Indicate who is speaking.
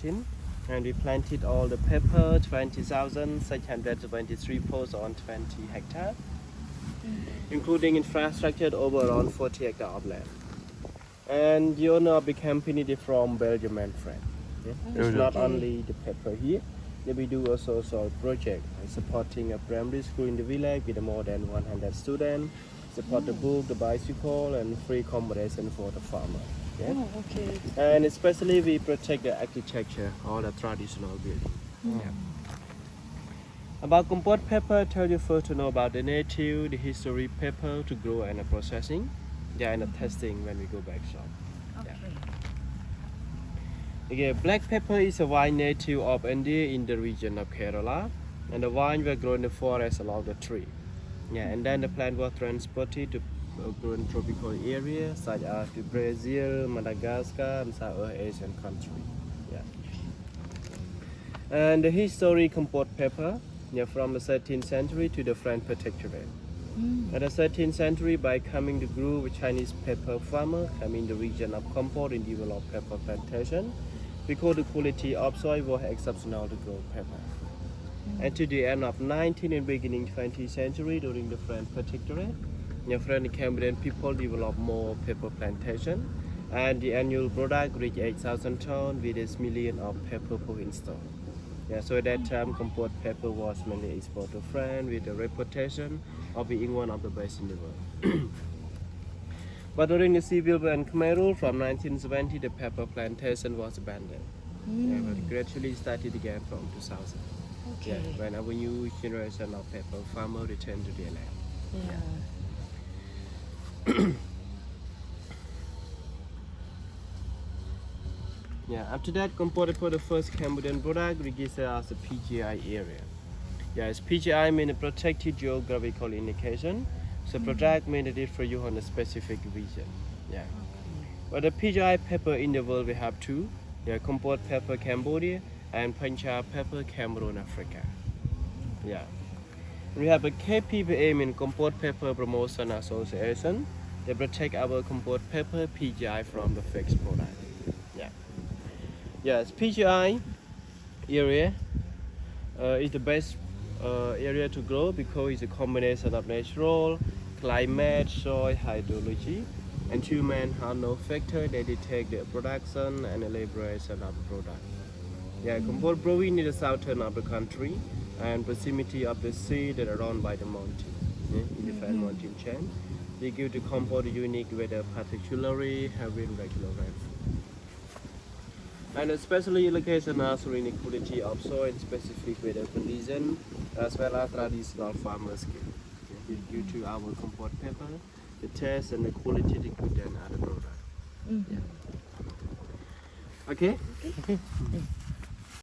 Speaker 1: 2013 and we planted all the pepper 20,623 posts on 20 hectares mm-hmm. including infrastructure over around 40 hectares of land. And the owner of the company is from Belgium and France yeah? Mm-hmm. it's not only the pepper here. We do also soil project supporting a primary school in the village with more than 100 students support the book the bicycle and free accommodation for the farmer yeah?
Speaker 2: Oh, okay.
Speaker 1: And especially we protect the architecture or the traditional building. Hmm. Yeah. About Kampot pepper, tell you first to know about the native, the history pepper to grow and the processing. Yeah, and the testing when we go back shop.
Speaker 2: Okay.
Speaker 1: Okay, black pepper is a vine native of India in the region of Kerala. And the vine were grow in the forest along the tree. Yeah, and then the plant was transported to uh, grow tropical areas such as to Brazil, Madagascar, and South Asian country. Yeah. And the history of Kampot pepper, yeah, from the 13th century to the French protectorate.
Speaker 2: Mm.
Speaker 1: In the 13th century, by coming the group with Chinese pepper farmer come in the region of Kampot and develop pepper plantation because the quality of soil was exceptional to grow pepper. And to the end of 19th and beginning 20th century during the French protectorate, the French Cambodian people developed more pepper plantation and the annual product reached 8,000 tons with a million of pepper per install. Yeah, so at that time, Kampot pepper was mainly exported to France with the reputation of being one of the best in the world. but during the civil war and Khmer Rouge from 1970, the pepper plantation was abandoned. Yeah, but it gradually started again from 2000. Yeah,
Speaker 2: Okay.
Speaker 1: when our new generation of pepper farmer return to their land.
Speaker 2: Yeah.
Speaker 1: Yeah, after that, Kampot for the first Cambodian product registered uh, as a PGI area. Yes, PGI means a protected geographical indication. So mm-hmm. product means it for you on a specific region. Yeah. But the PGI pepper in the world we have two. Yeah, Kampot pepper Cambodia and Penja pepper Cameroon, Africa. Yeah. We have a KPPA mean Kampot Pepper Promotion Association. They protect our Kampot pepper PGI from the fixed product. Yeah. Yes, PGI area uh, is the best uh, area to grow because it's a combination of natural, climate, soil, hydrology, and human have no factor that detect the production and elaboration of the product. Yeah, Kampot growing in the southern of the country and proximity of the sea that are run by the mountain, yeah, in the fan mm-hmm. mountain chain. They give the Kampot a unique weather, particularly having regular rainfall. And especially location uh, as inequality of soil and specific weather condition as well as traditional farmer skill. Yeah, due to mm-hmm. our Kampot pepper, the taste and the quality is good than other product.
Speaker 2: Mm.
Speaker 1: Okay?
Speaker 2: Okay.